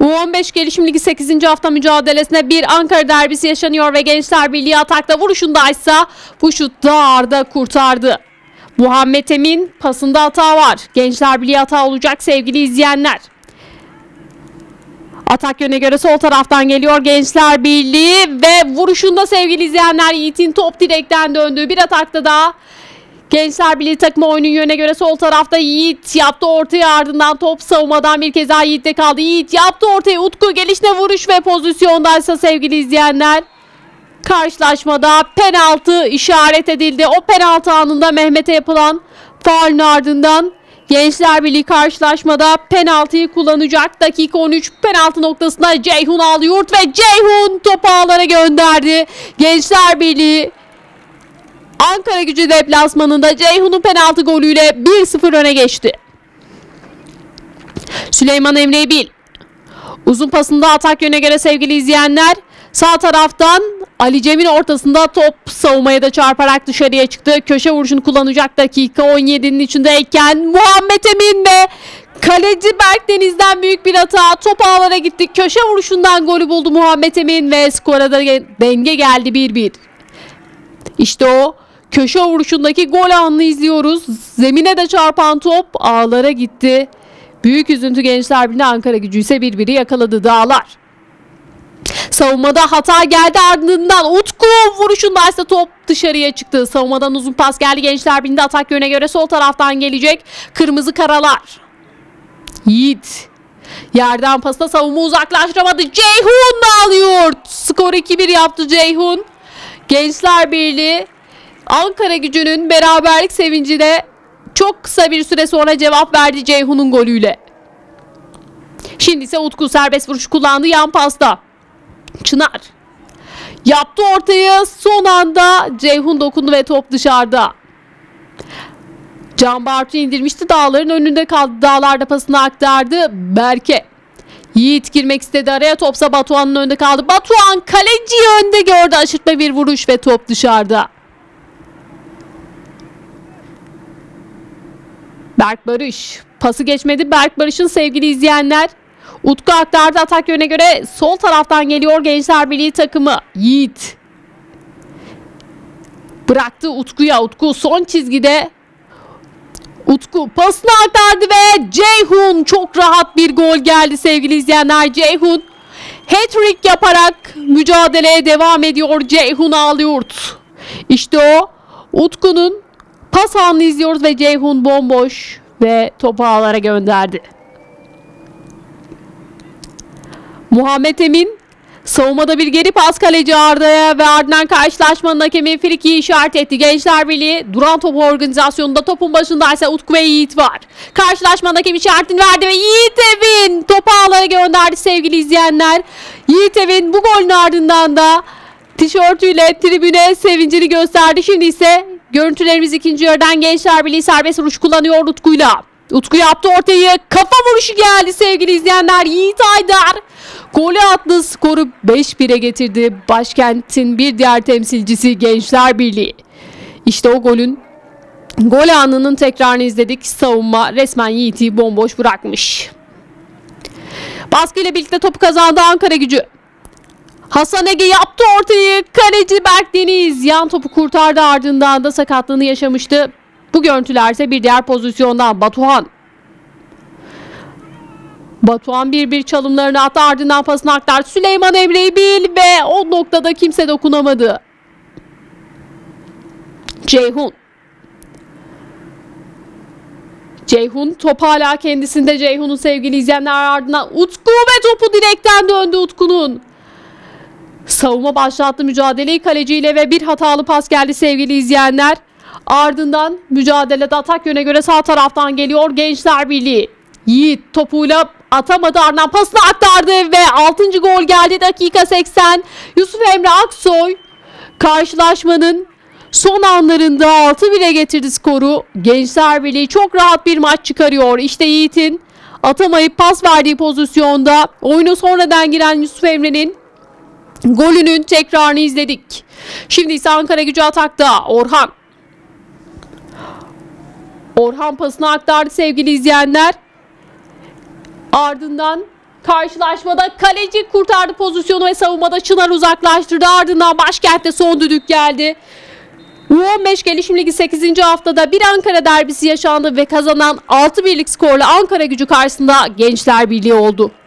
U15 Gelişim Ligi 8. hafta mücadelesinde bir Ankara derbisi yaşanıyor ve Gençler Birliği atakta vuruşundaysa bu şutta Arda kurtardı. Muhammed Emin pasında hata var. Gençler Birliği hata olacak sevgili izleyenler. Atak yöne göre sol taraftan geliyor Gençler Birliği ve vuruşunda sevgili izleyenler Yiğit'in top direkten döndüğü bir atakta da Gençler Birliği takımı oyunun yöne göre sol tarafta Yiğit yaptı ortaya ardından top savunmadan bir kez daha Yiğit'te kaldı. Yiğit yaptı ortaya Utku gelişine vuruş ve pozisyondaysa sevgili izleyenler karşılaşmada penaltı işaret edildi. O penaltı anında Mehmet'e yapılan faulün ardından Gençler Birliği karşılaşmada penaltıyı kullanacak. Dakika 13 penaltı noktasında Ceyhun Alyurt ve Ceyhun topu ağlara gönderdi. Gençler Birliği Ankara gücü deplasmanında Ceyhun'un penaltı golüyle 1-0 öne geçti. Süleyman Emre Bil. Uzun pasında atak yöne göre sevgili izleyenler sağ taraftan Ali Cem'in ortasında top savunmaya da çarparak dışarıya çıktı. Köşe vuruşunu kullanacak dakika 17'nin içindeyken Muhammed Emin ve kaleci Berk Deniz'den büyük bir hata. Top ağlara gitti. Köşe vuruşundan golü buldu Muhammed Emin ve skora da denge geldi 1-1. İşte o köşe vuruşundaki gol anını izliyoruz. Zemine de çarpan top ağlara gitti. Büyük üzüntü Gençler Birliği Ankara gücü ise birbiri yakaladı dağlar. Savunmada hata geldi ardından Utku vuruşundaysa top dışarıya çıktı. Savunmadan uzun pas geldi Gençler Birliği'nde atak yöne göre sol taraftan gelecek. Kırmızı karalar. Yiğit. Yerden pasına savunma uzaklaştıramadı. Ceyhun da alıyor. Skor 2-1 yaptı Ceyhun. Gençler Birliği Ankara gücünün beraberlik sevincine çok kısa bir süre sonra cevap verdi Ceyhun'un golüyle. Şimdi ise Utku serbest vuruş kullandı yan pasta. Çınar. Yaptı ortayı son anda Ceyhun dokundu ve top dışarıda. Can Bartu indirmişti dağların önünde kaldı. Dağlarda pasını aktardı. Berke. Yiğit girmek istedi araya topsa Batuhan'ın önünde kaldı. Batuhan kaleci önde gördü aşırtma bir vuruş ve top dışarıda. Berk Barış. Pası geçmedi. Berk Barış'ın sevgili izleyenler. Utku aktardı atak yöne göre sol taraftan geliyor Gençler Birliği takımı. Yiğit. Bıraktı Utku'ya. Utku son çizgide. Utku pasını aktardı ve Ceyhun çok rahat bir gol geldi sevgili izleyenler. Ceyhun hat-trick yaparak mücadeleye devam ediyor Ceyhun Ağlıyurt. İşte o Utku'nun pas anını izliyoruz ve Ceyhun bomboş ve topu ağlara gönderdi. Muhammed Emin savunmada bir geri pas kaleci Arda'ya ve ardından karşılaşmanın hakemi Friki'yi işaret etti. Gençler Birliği duran top organizasyonunda topun başında ise Utku ve Yiğit var. Karşılaşmanın hakemi işaretini verdi ve Yiğit Evin topu ağlara gönderdi sevgili izleyenler. Yiğit Evin bu golün ardından da tişörtüyle tribüne sevincini gösterdi. Şimdi ise görüntülerimiz ikinci yarıdan Gençler Birliği serbest vuruş kullanıyor Utku'yla. Utku yaptı ortayı. Kafa vuruşu geldi sevgili izleyenler. Yiğit Aydar golü attı. Skoru 5-1'e getirdi. Başkentin bir diğer temsilcisi Gençler Birliği. İşte o golün gol anının tekrarını izledik. Savunma resmen Yiğit'i bomboş bırakmış. Baskıyla birlikte topu kazandı Ankara gücü. Hasan Ege yaptı ortayı. Kaleci Berk Deniz yan topu kurtardı ardından da sakatlığını yaşamıştı. Bu görüntüler ise bir diğer pozisyondan Batuhan. Batuhan bir bir çalımlarını attı ardından pasını aktardı. Süleyman Emre'yi bil ve o noktada kimse dokunamadı. Ceyhun. Ceyhun top hala kendisinde Ceyhun'un sevgili izleyenler ardından Utku ve topu direkten döndü Utku'nun. Savunma başlattı mücadeleyi kaleciyle ve bir hatalı pas geldi sevgili izleyenler. Ardından mücadelede atak yöne göre sağ taraftan geliyor Gençler Birliği. Yiğit topuyla atamadı ardından pasını aktardı ve 6. gol geldi dakika 80. Yusuf Emre Aksoy karşılaşmanın son anlarında 6-1'e getirdi skoru. Gençler Birliği çok rahat bir maç çıkarıyor. İşte Yiğit'in atamayıp pas verdiği pozisyonda oyunu sonradan giren Yusuf Emre'nin golünün tekrarını izledik. Şimdi ise Ankara gücü atakta. Orhan Orhan pasını aktardı sevgili izleyenler. Ardından Karşılaşmada kaleci kurtardı pozisyonu ve savunmada Çınar uzaklaştırdı. Ardından başkentte son düdük geldi. U15 Gelişim Ligi 8. haftada bir Ankara derbisi yaşandı ve kazanan 6 birlik skorla Ankara gücü karşısında Gençler Birliği oldu.